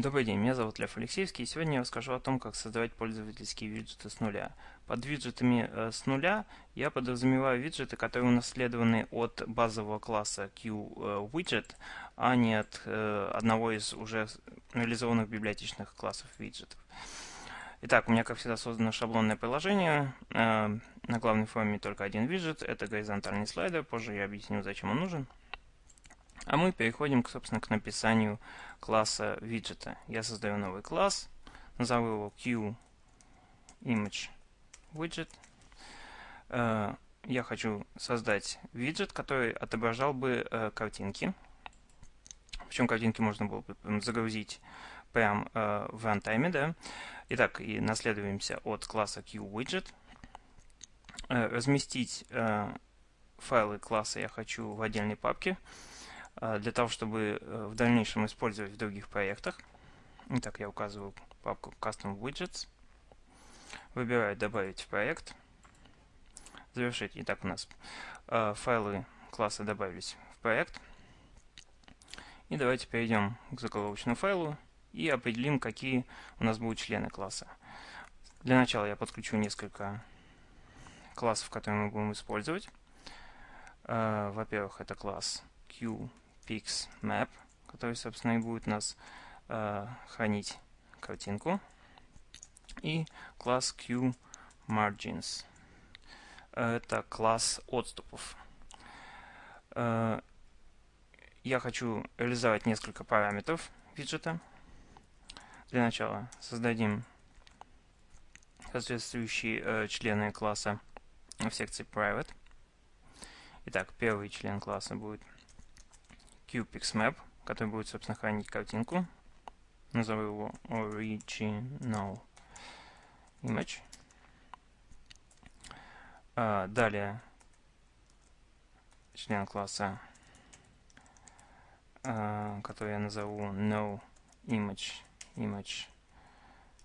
Добрый день, меня зовут Лев Алексеевский, и сегодня я расскажу о том, как создавать пользовательские виджеты с нуля. Под виджетами э, с нуля я подразумеваю виджеты, которые унаследованы от базового класса QWidget, э, а не от э, одного из уже реализованных библиотечных классов виджетов. Итак, у меня, как всегда, создано шаблонное приложение. На главной форме только один виджет, это горизонтальный слайдер, позже я объясню, зачем он нужен. А мы переходим, собственно, к написанию класса виджета. Я создаю новый класс, назову его QImageWidget. Э, я хочу создать виджет, который отображал бы э, картинки. Причем картинки можно было бы загрузить прямо э, в рантайме. Да? Итак, и наследуемся от класса QWidget. Разместить файлы класса я хочу в отдельной папке. А, для того, чтобы э, в дальнейшем использовать в других проектах. Итак, я указываю папку Custom Widgets. Выбираю «Добавить в проект». Завершить. Итак, у нас э, файлы класса добавились в проект. И давайте перейдем к заголовочному файлу и определим, какие у нас будут члены класса. Для начала я подключу несколько классов, которые мы будем использовать. Э, во-первых, это класс Q PixMap, который, собственно, и будет нас э, хранить картинку. И класс QMargins. Это класс отступов. Э, я хочу реализовать несколько параметров виджета. Для начала создадим соответствующие э, члены класса в секции Private. Итак, первый член класса будет QPixMap, который будет, собственно, хранить картинку. Назову его Original Image. А, далее член класса, а, который я назову No Image Image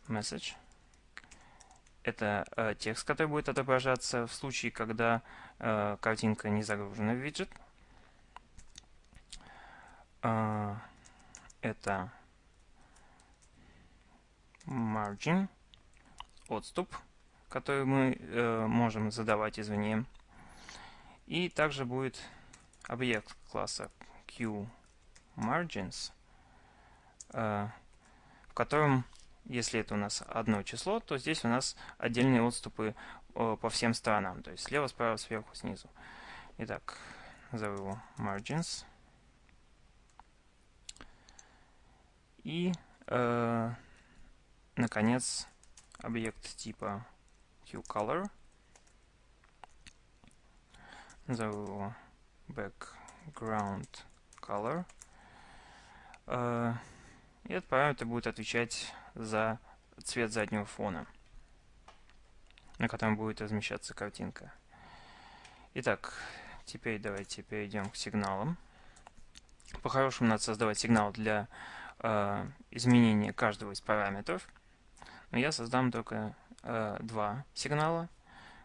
Message. Это э, текст, который будет отображаться в случае, когда э, картинка не загружена в виджет. А, это margin, отступ, который мы э, можем задавать извне. И также будет объект класса QMargins, э, в котором, если это у нас одно число, то здесь у нас отдельные отступы по всем сторонам, то есть слева, справа, сверху, снизу. Итак, назову его margins. И, э, наконец, объект типа QColor. Назову его background color. Э, и этот параметр будет отвечать за цвет заднего фона, на котором будет размещаться картинка. Итак, теперь давайте перейдем к сигналам. По-хорошему надо создавать сигнал для э, изменения каждого из параметров. Но я создам только э, два сигнала,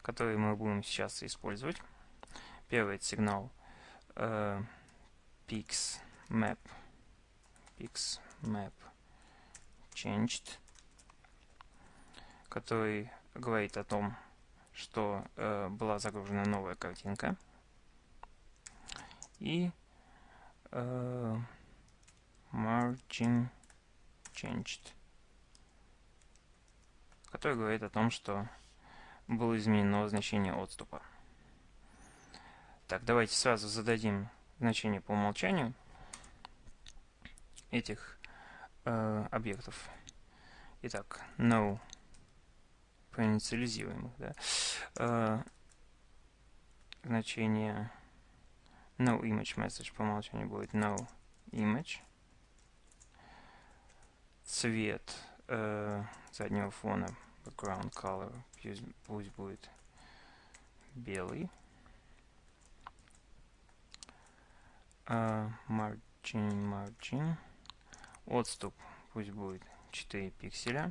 которые мы будем сейчас использовать. Первый это сигнал э, PixMap, PixMap changed, который говорит о том, что э, была загружена новая картинка. И э, margin changed, который говорит о том, что было изменено значение отступа. Так, давайте сразу зададим значение по умолчанию этих э, объектов. Итак, no проинициализируем их, да. Э, значение no image message по умолчанию будет no image цвет э, заднего фона, background color, пусть, пусть будет белый. Uh, margin, margin. Отступ пусть будет 4 пикселя.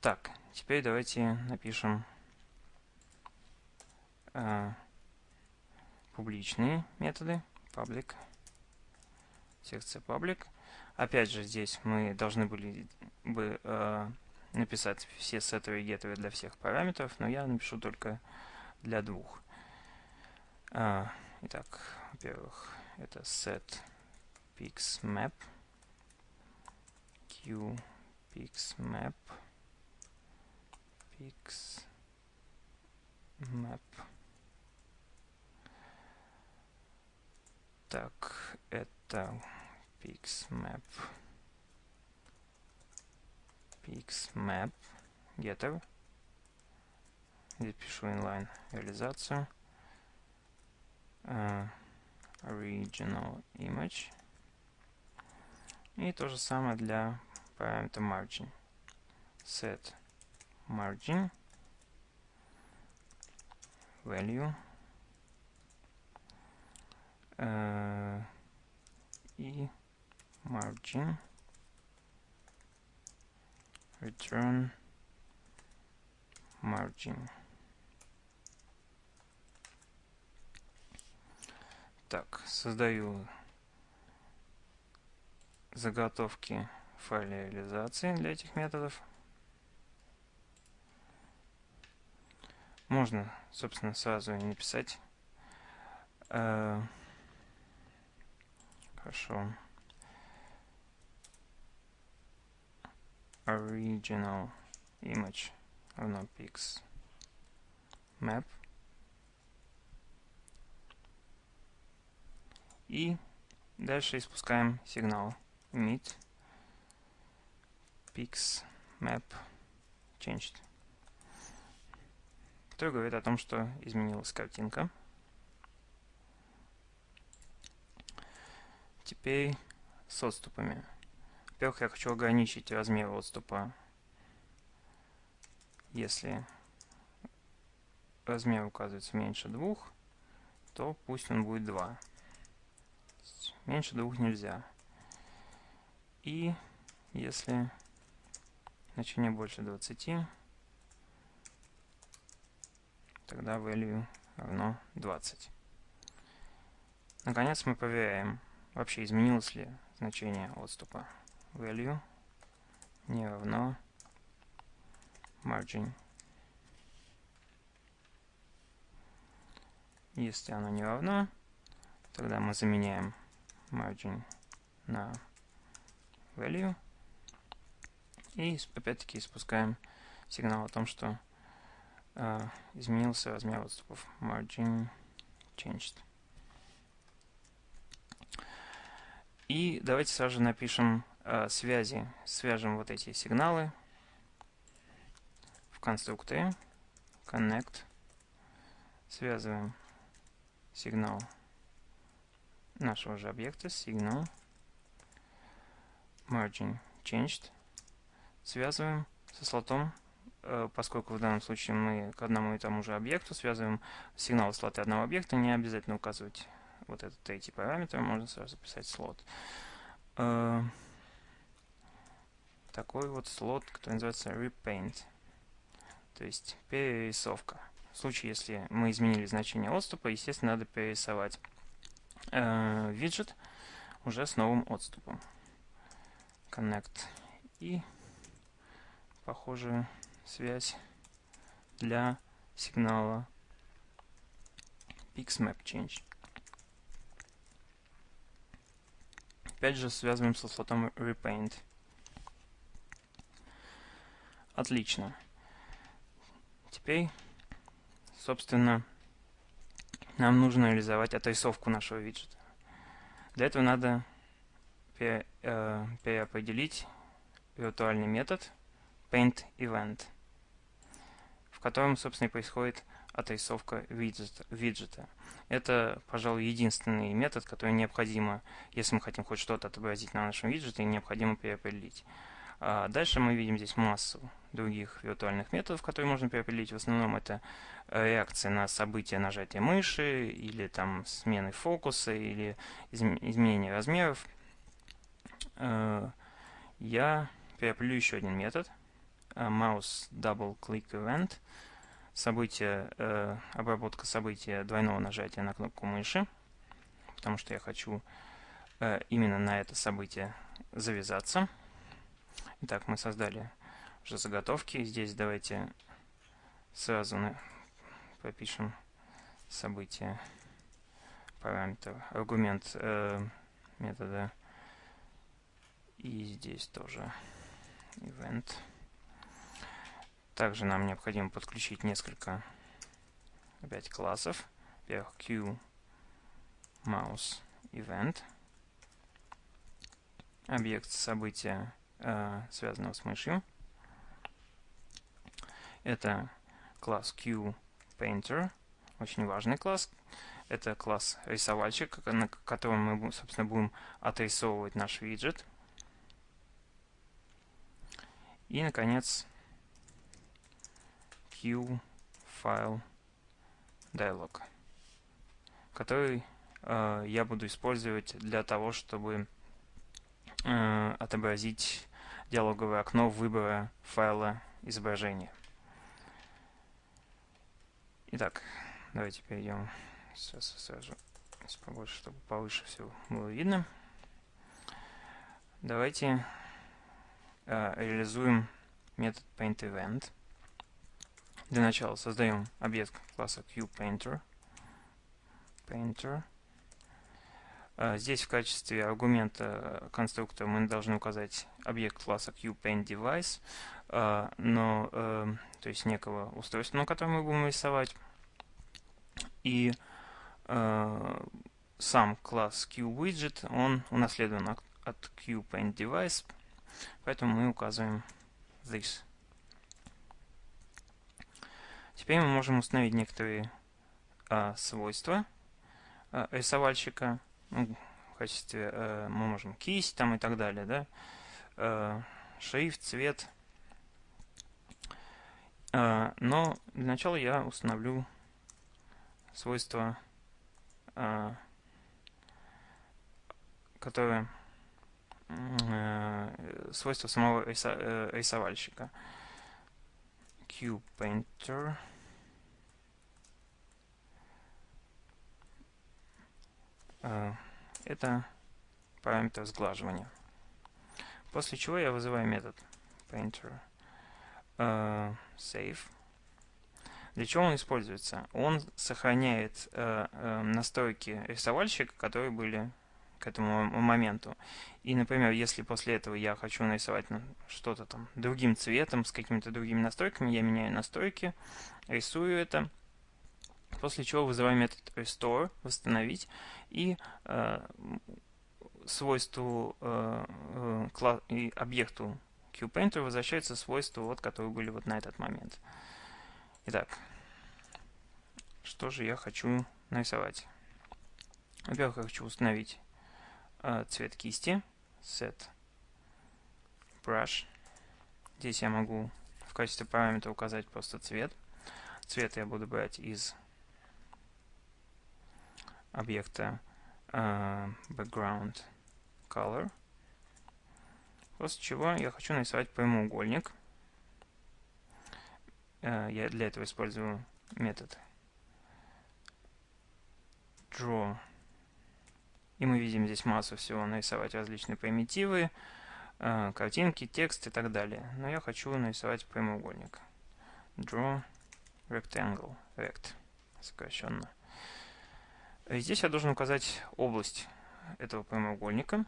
Так, теперь давайте напишем uh, публичные методы. Public секция public. Опять же, здесь мы должны были бы э, написать все сеттеры и геттеры для всех параметров, но я напишу только для двух. А, итак, во-первых, это set pixmap q pixmap pixmap так это pixmap pixmap getter здесь пишу inline реализацию uh, original image и то же самое для параметра margin set margin value uh, и margin return margin. Так, создаю заготовки файля реализации для этих методов. Можно, собственно, сразу и написать. Э, хорошо. Original image равно pix. Map. И дальше испускаем сигнал. Emit. Pix. Map. Changed. Который говорит о том, что изменилась картинка. Теперь с отступами. Во-первых, я хочу ограничить размер отступа. Если размер указывается меньше двух, то пусть он будет 2. Меньше двух нельзя. И если значение больше 20, тогда value равно 20. Наконец мы проверяем, вообще изменилось ли значение отступа value не равно margin. Если оно не равно, тогда мы заменяем margin на value и опять-таки спускаем сигнал о том, что э, изменился размер отступов margin changed. И давайте сразу же напишем связи, свяжем вот эти сигналы в конструкторе connect, связываем сигнал нашего же объекта, сигнал margin changed, связываем со слотом, э, поскольку в данном случае мы к одному и тому же объекту связываем сигнал слоты одного объекта, не обязательно указывать вот этот третий параметр, можно сразу записать слот. Э, такой вот слот, который называется repaint, то есть перерисовка. В случае, если мы изменили значение отступа, естественно, надо перерисовать э, виджет уже с новым отступом. Connect и похожую связь для сигнала PixMap Change. Опять же связываем со слотом Repaint. Отлично. Теперь, собственно, нам нужно реализовать отрисовку нашего виджета. Для этого надо э, переопределить виртуальный метод paintEvent, в котором, собственно, и происходит отрисовка виджета. Это, пожалуй, единственный метод, который необходимо, если мы хотим хоть что-то отобразить на нашем виджете, необходимо переопределить. А дальше мы видим здесь массу других виртуальных методов, которые можно переопределить. В основном это э, реакция на события нажатия мыши, или там смены фокуса, или изменение размеров. Э, я переопределю еще один метод. Э, mouse double click event. Событие, обработка события двойного нажатия на кнопку мыши. Потому что я хочу именно на это событие завязаться. Итак, мы создали уже заготовки. Здесь давайте сразу пропишем событие параметр, аргумент э, метода. И здесь тоже event. Также нам необходимо подключить несколько опять классов. Во-первых, Q mouse event. Объект события, связанного с мышью. Это класс QPainter, очень важный класс. Это класс рисовальщик, на котором мы, собственно, будем отрисовывать наш виджет. И, наконец, QFile Dialog, который э, я буду использовать для того, чтобы э, отобразить диалоговое окно выбора файла изображения. Итак, давайте перейдем сейчас сразу побольше, чтобы повыше все было видно. Давайте э, реализуем метод paintEvent. Для начала создаем объект класса QPainter. Painter. Э, здесь в качестве аргумента конструктора мы должны указать объект класса QPaintDevice, э, но, э, то есть некого устройства, на котором мы будем рисовать. И сам класс QWidget, он унаследован от, QPaintDevice, поэтому мы указываем this. Теперь мы можем установить некоторые а, свойства а, рисовальщика в качестве э, мы можем кисть там и так далее, да, э, цвет. Э, но для начала я установлю свойства, э, которые свойства самого рисо, рисовальщика. QPainter. Э, это параметр сглаживания. После чего я вызываю метод painter uh, save. Для чего он используется? Он сохраняет uh, настройки рисовальщика, которые были к этому моменту. И, например, если после этого я хочу нарисовать ну, что-то там другим цветом, с какими-то другими настройками, я меняю настройки, рисую это, После чего вызываем метод restore, восстановить, и э, свойству э, э, и объекту QPainter возвращаются свойства, вот, которые были вот на этот момент. Итак, что же я хочу нарисовать? Во-первых, я хочу установить э, цвет кисти, set brush. Здесь я могу в качестве параметра указать просто цвет. Цвет я буду брать из объекта uh, background color. После чего я хочу нарисовать прямоугольник. Uh, я для этого использую метод draw. И мы видим здесь массу всего. Нарисовать различные примитивы, uh, картинки, текст и так далее. Но я хочу нарисовать прямоугольник. Draw rectangle, rect, сокращенно. Здесь я должен указать область этого прямоугольника.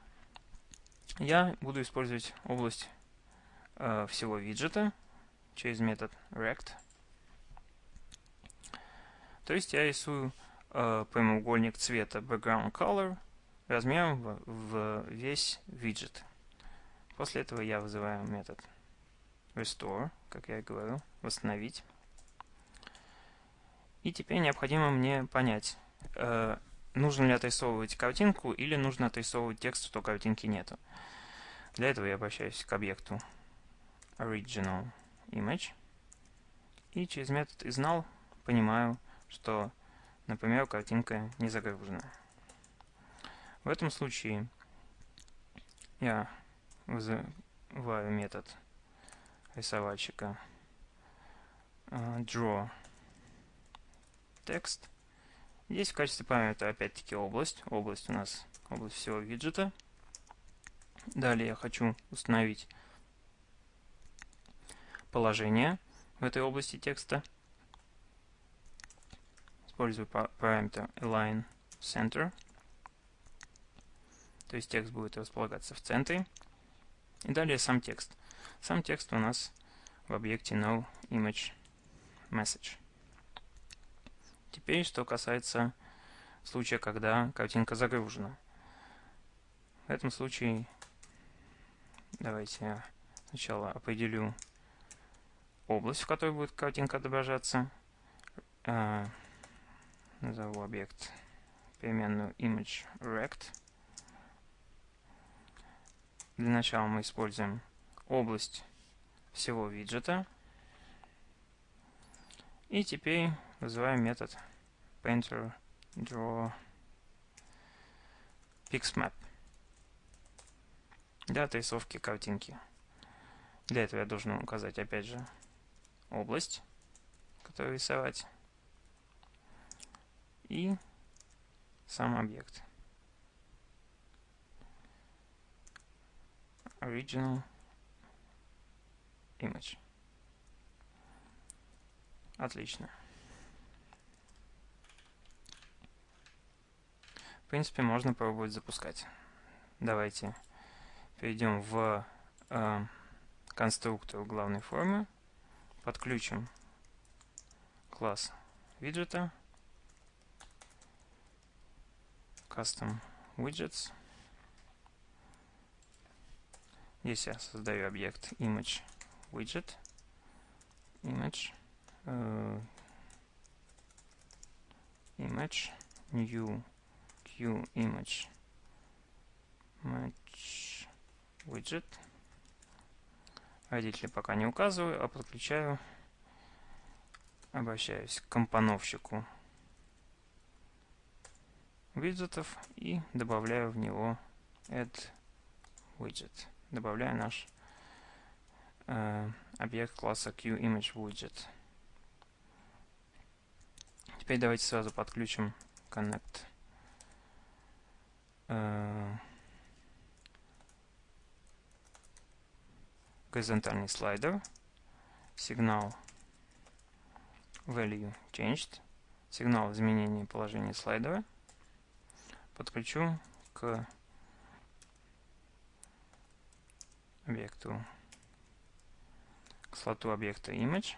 Я буду использовать область э, всего виджета через метод rect. То есть я рисую э, прямоугольник цвета background color размером в, в весь виджет. После этого я вызываю метод restore, как я и говорил, восстановить. И теперь необходимо мне понять, э, нужно ли отрисовывать картинку или нужно отрисовывать текст, что картинки нету. Для этого я обращаюсь к объекту original image и через метод isNull понимаю, что, например, картинка не загружена. В этом случае я вызываю метод рисовальщика uh, draw text Здесь в качестве параметра опять-таки область. Область у нас область всего виджета. Далее я хочу установить положение в этой области текста. Использую параметр align center. То есть текст будет располагаться в центре. И далее сам текст. Сам текст у нас в объекте noImageMessage. Теперь, что касается случая, когда картинка загружена. В этом случае давайте я сначала определю область, в которой будет картинка отображаться. А, назову объект переменную ImageRect. Для начала мы используем область всего виджета. И теперь вызываем метод painter draw pixmap для отрисовки картинки. Для этого я должен указать опять же область, которую рисовать, и сам объект. Original image. Отлично. В принципе, можно пробовать запускать. Давайте перейдем в э, конструктор главной формы, подключим класс виджета, custom widgets. Здесь я создаю объект image widget, image, uh, image, new q image match widget. Родители пока не указываю, а подключаю, обращаюсь к компоновщику виджетов и добавляю в него add widget. Добавляю наш э, объект класса QImageWidget. Теперь давайте сразу подключим connect горизонтальный слайдер, сигнал value changed, сигнал изменения положения слайдера, подключу к объекту, к слоту объекта image,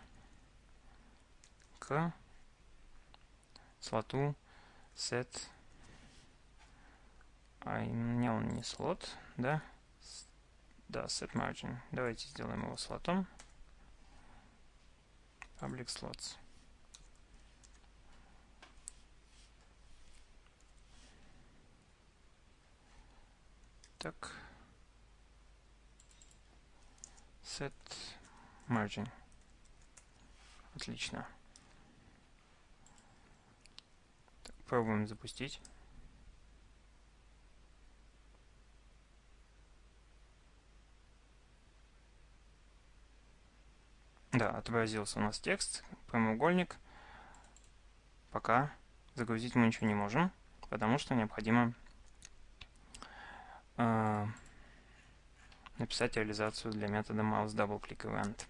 к слоту set, а меня он не слот, да, да, set margin. Давайте сделаем его слотом. Public slots. Так. Set margin. Отлично. Так, пробуем запустить. Да, отобразился у нас текст, прямоугольник. Пока загрузить мы ничего не можем, потому что необходимо э, написать реализацию для метода mouse double click event.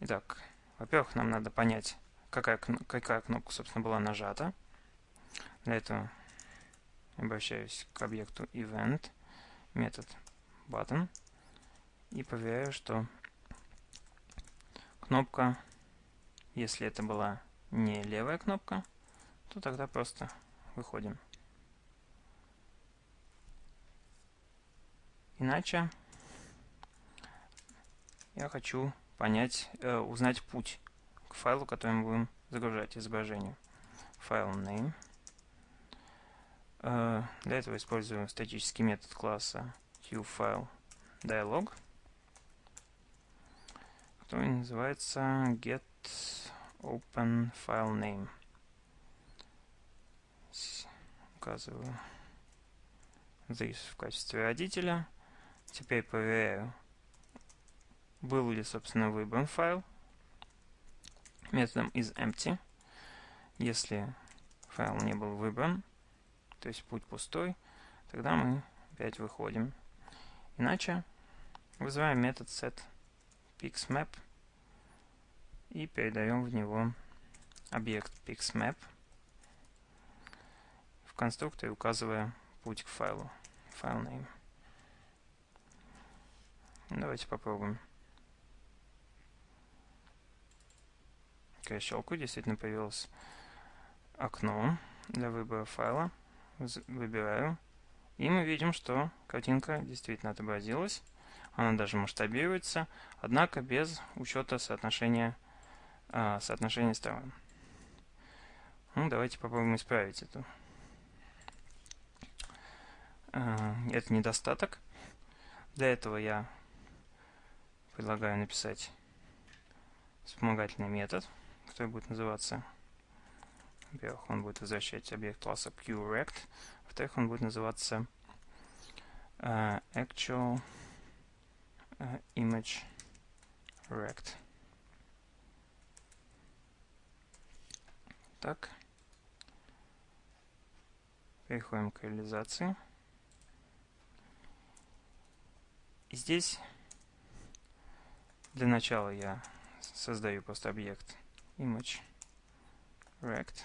Итак, во-первых, нам надо понять, какая, какая кнопка, собственно, была нажата. Для этого обращаюсь к объекту event, метод button, и проверяю, что кнопка, если это была не левая кнопка, то тогда просто выходим. Иначе я хочу понять, э, узнать путь к файлу, который мы будем загружать изображение. Файл name. Э, для этого использую статический метод класса QFile dialog который называется get open file name. Указываю здесь в качестве родителя. Теперь проверяю, был ли, собственно, выбран файл методом isEmpty. Если файл не был выбран, то есть путь пустой, тогда мы опять выходим. Иначе вызываем метод setPixMap и передаем в него объект PixMap в конструкторе, указывая путь к файлу, файл name. Давайте попробуем. Я щелкаю, действительно появилось окно для выбора файла. Выбираю. И мы видим, что картинка действительно отобразилась. Она даже масштабируется, однако без учета соотношения, э, соотношения сторон. Ну, давайте попробуем исправить эту. Э, это недостаток. Для этого я предлагаю написать вспомогательный метод, который будет называться во-первых, он будет возвращать объект класса QRect. Во-вторых, он будет называться uh, actual image rect. Так. Переходим к реализации. И здесь для начала я создаю просто объект image rect.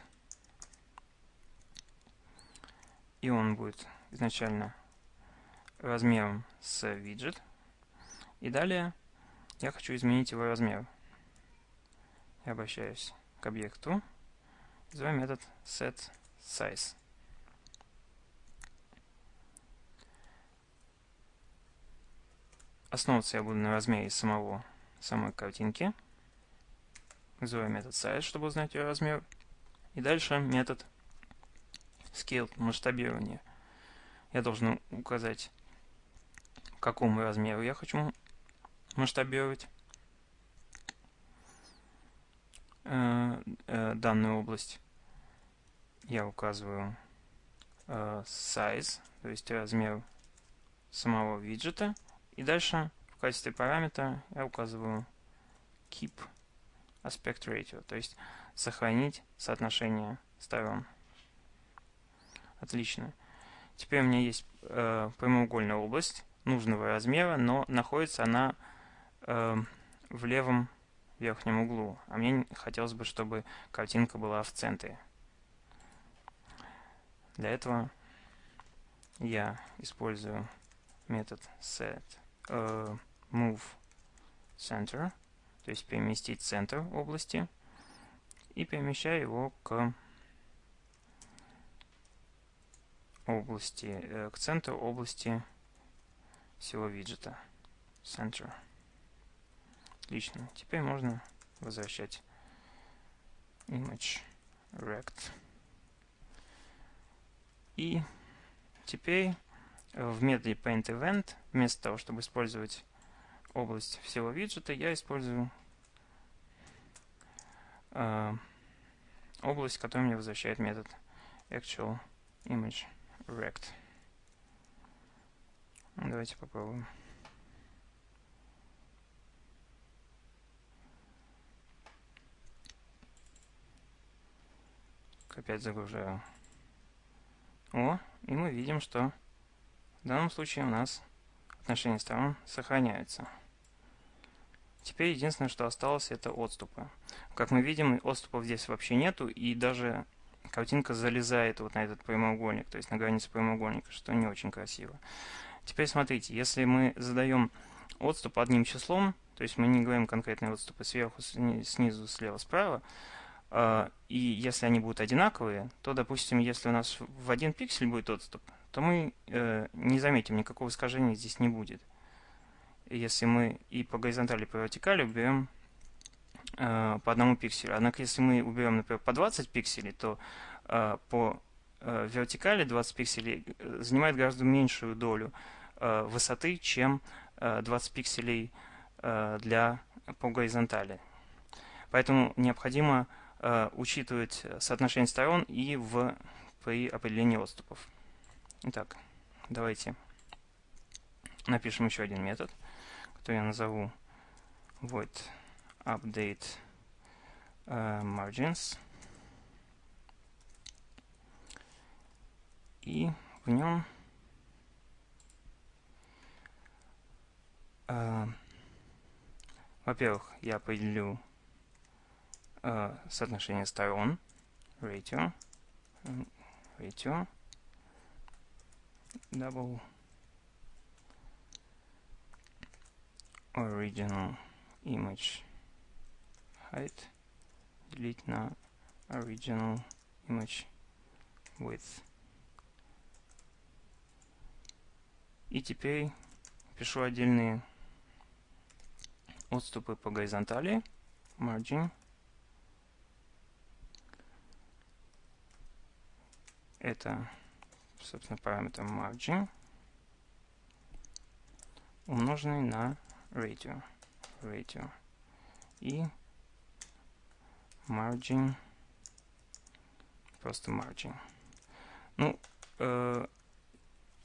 И он будет изначально размером с виджет. И далее я хочу изменить его размер. Я обращаюсь к объекту. Называю метод setSize. Основываться я буду на размере самого самой картинки. Вызываю метод size, чтобы узнать ее размер. И дальше метод scale масштабирования. Я должен указать, какому размеру я хочу масштабировать э, э, данную область. Я указываю э, size, то есть размер самого виджета. И дальше в качестве параметра я указываю keep aspect ratio, то есть сохранить соотношение сторон. Отлично. Теперь у меня есть прямоугольная область нужного размера, но находится она э, в левом верхнем углу. А мне хотелось бы, чтобы картинка была в центре. Для этого я использую метод set э, move center, то есть переместить центр области, и перемещаю его к области, э, к центру области всего виджета. Center. Отлично. Теперь можно возвращать image rect. И теперь в методе paintEvent вместо того, чтобы использовать область всего виджета, я использую э, область, которая мне возвращает метод actual image rect. Давайте попробуем. Опять загружаю. О, и мы видим, что в данном случае у нас отношения сторон сохраняются. Теперь единственное, что осталось, это отступы. Как мы видим, отступов здесь вообще нету, и даже картинка залезает вот на этот прямоугольник, то есть на границу прямоугольника, что не очень красиво. Теперь смотрите, если мы задаем отступ одним числом, то есть мы не говорим конкретные отступы сверху, снизу, слева, справа, и если они будут одинаковые, то, допустим, если у нас в один пиксель будет отступ, то мы э, не заметим, никакого искажения здесь не будет. Если мы и по горизонтали, и по вертикали уберем э, по одному пикселю. Однако, если мы уберем, например, по 20 пикселей, то э, по вертикали 20 пикселей занимает гораздо меньшую долю высоты, чем э, 20 пикселей для по горизонтали. Поэтому необходимо учитывать соотношение сторон и в, при определении отступов. Итак, давайте напишем еще один метод, который я назову void update uh, margins. И в нем э, во-первых, я определю э, соотношение сторон, ratio, ratio, double original image height делить на original image width. И теперь пишу отдельные отступы по горизонтали. Margin. Это, собственно, параметр margin, умноженный на ratio. ratio. И margin, просто margin. Ну, э,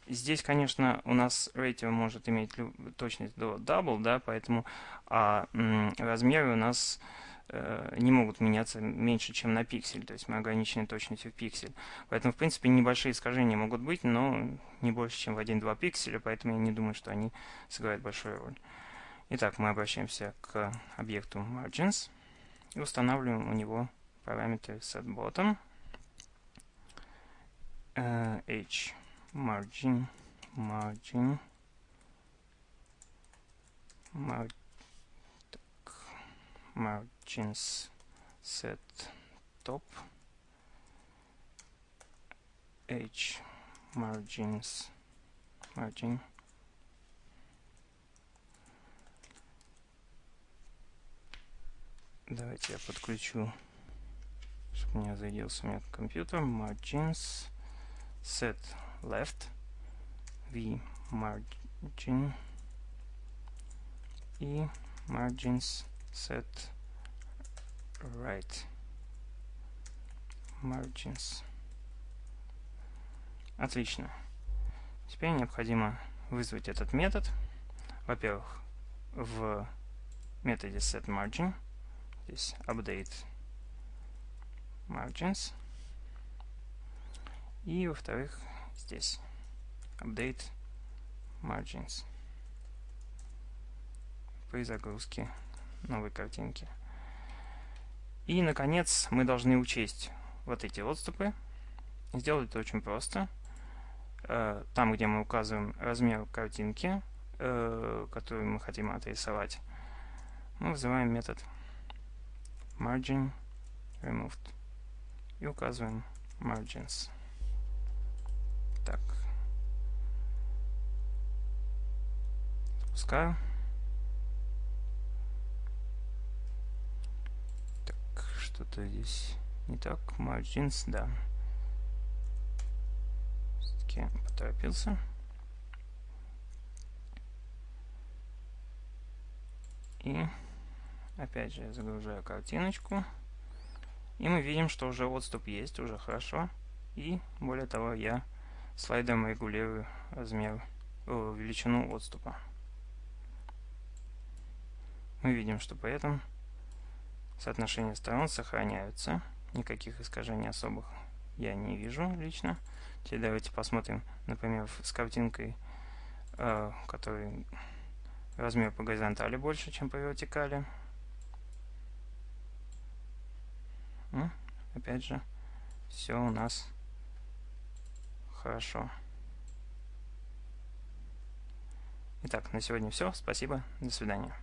здесь, конечно, у нас ratio может иметь точность до double, да, поэтому а, размеры у нас э, не могут меняться меньше, чем на пиксель, то есть мы ограничены точностью в пиксель. Поэтому, в принципе, небольшие искажения могут быть, но не больше, чем в 1-2 пикселя, поэтому я не думаю, что они сыграют большую роль. Итак, мы обращаемся к объекту margins и устанавливаем у него параметры setBottom uh, h margin margin mar так, margins set top h margins margin Давайте я подключу, чтобы у меня зарядился у меня компьютер. Margins set left v margin и margins set right margins. Отлично. Теперь необходимо вызвать этот метод. Во-первых, в методе setMargin здесь update margins. И, во-вторых, здесь update margins при загрузке новой картинки. И, наконец, мы должны учесть вот эти отступы. Сделать это очень просто. Э, там, где мы указываем размер картинки, э, которую мы хотим отрисовать, мы вызываем метод margin removed и указываем margins. Так. Запускаю. Так, что-то здесь не так. Margins, да. Все-таки поторопился. И Опять же, загружаю картиночку. И мы видим, что уже отступ есть, уже хорошо. И, более того, я слайдом регулирую размер, о, величину отступа. Мы видим, что при этом соотношения сторон сохраняются. Никаких искажений особых я не вижу лично. Теперь давайте посмотрим, например, с картинкой, э, который размер по горизонтали больше, чем по вертикали. Ну, опять же, все у нас хорошо. Итак, на сегодня все. Спасибо. До свидания.